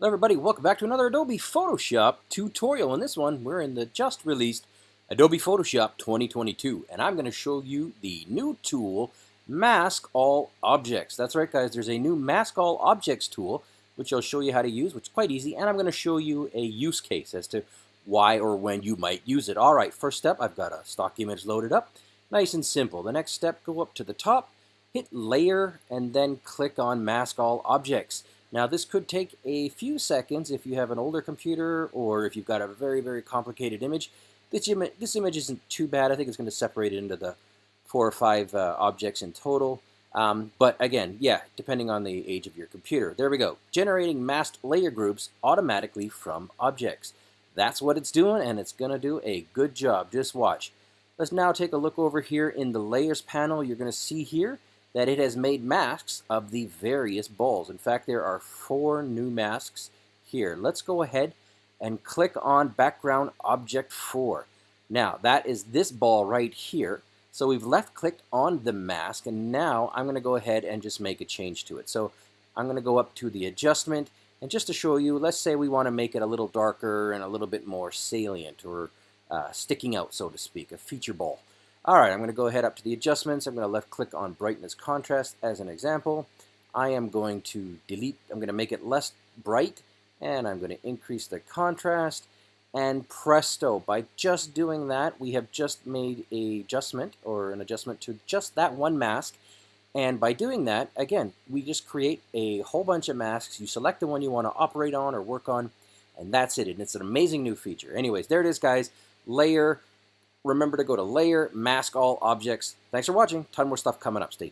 Hello everybody, welcome back to another Adobe Photoshop tutorial. In this one, we're in the just released Adobe Photoshop 2022, and I'm going to show you the new tool, Mask All Objects. That's right guys, there's a new Mask All Objects tool, which I'll show you how to use, which is quite easy, and I'm going to show you a use case as to why or when you might use it. Alright, first step, I've got a stock image loaded up. Nice and simple. The next step, go up to the top, hit Layer, and then click on Mask All Objects. Now this could take a few seconds if you have an older computer or if you've got a very, very complicated image. This, Im this image isn't too bad. I think it's going to separate it into the four or five uh, objects in total. Um, but again, yeah, depending on the age of your computer. There we go. Generating masked layer groups automatically from objects. That's what it's doing, and it's going to do a good job. Just watch. Let's now take a look over here in the Layers panel. You're going to see here that it has made masks of the various balls. In fact, there are four new masks here. Let's go ahead and click on background object 4. Now, that is this ball right here. So we've left clicked on the mask, and now I'm going to go ahead and just make a change to it. So I'm going to go up to the adjustment, and just to show you, let's say we want to make it a little darker and a little bit more salient or uh, sticking out, so to speak, a feature ball. All right, I'm going to go ahead up to the adjustments. I'm going to left click on brightness contrast as an example. I am going to delete, I'm going to make it less bright and I'm going to increase the contrast and presto, by just doing that, we have just made a adjustment or an adjustment to just that one mask. And by doing that, again, we just create a whole bunch of masks. You select the one you want to operate on or work on, and that's it. And it's an amazing new feature. Anyways, there it is, guys. Layer, remember to go to Layer, Mask All Objects. Thanks for watching. Ton more stuff coming up. Stay tuned.